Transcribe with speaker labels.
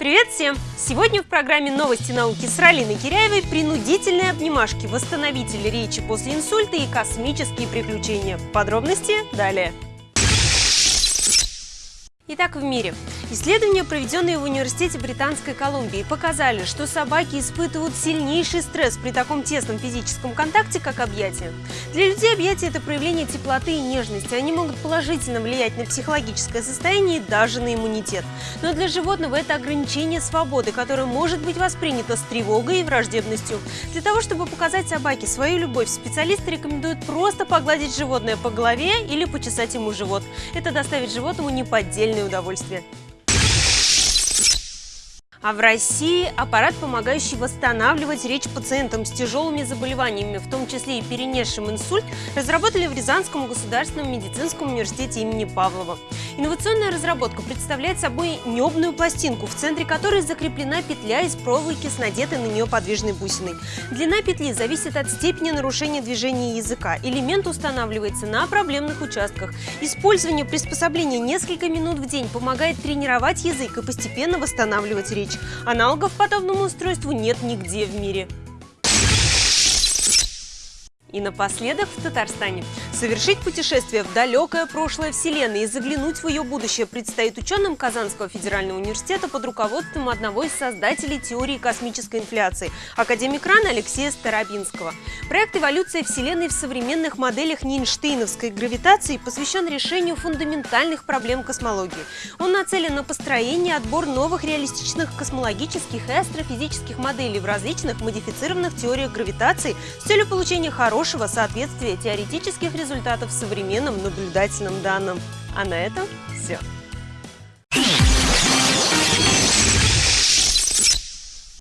Speaker 1: Привет всем! Сегодня в программе «Новости науки» с Ралиной Киряевой принудительные обнимашки, восстановитель речи после инсульта и космические приключения. Подробности далее. Итак, в мире. Исследования, проведенные в Университете Британской Колумбии, показали, что собаки испытывают сильнейший стресс при таком тесном физическом контакте, как объятия. Для людей объятия – это проявление теплоты и нежности. Они могут положительно влиять на психологическое состояние и даже на иммунитет. Но для животного это ограничение свободы, которое может быть воспринято с тревогой и враждебностью. Для того, чтобы показать собаке свою любовь, специалисты рекомендуют просто погладить животное по голове или почесать ему живот. Это доставит животному неподдельное удовольствие. А в России аппарат, помогающий восстанавливать речь пациентам с тяжелыми заболеваниями, в том числе и перенесшим инсульт, разработали в Рязанском государственном медицинском университете имени Павлова. Инновационная разработка представляет собой небную пластинку, в центре которой закреплена петля из проволоки с надетой на нее подвижной бусиной. Длина петли зависит от степени нарушения движения языка. Элемент устанавливается на проблемных участках. Использование приспособления несколько минут в день помогает тренировать язык и постепенно восстанавливать речь. Аналогов подобному устройству нет нигде в мире. И напоследок в Татарстане. Совершить путешествие в далекое прошлое Вселенной и заглянуть в ее будущее предстоит ученым Казанского федерального университета под руководством одного из создателей теории космической инфляции – академик РАН Алексея Старобинского. Проект «Эволюция Вселенной в современных моделях Нейнштейновской гравитации» посвящен решению фундаментальных проблем космологии. Он нацелен на построение и отбор новых реалистичных космологических и астрофизических моделей в различных модифицированных теориях гравитации с целью получения хорошего хорошего соответствия теоретических результатов современным наблюдательным данным. А на этом все.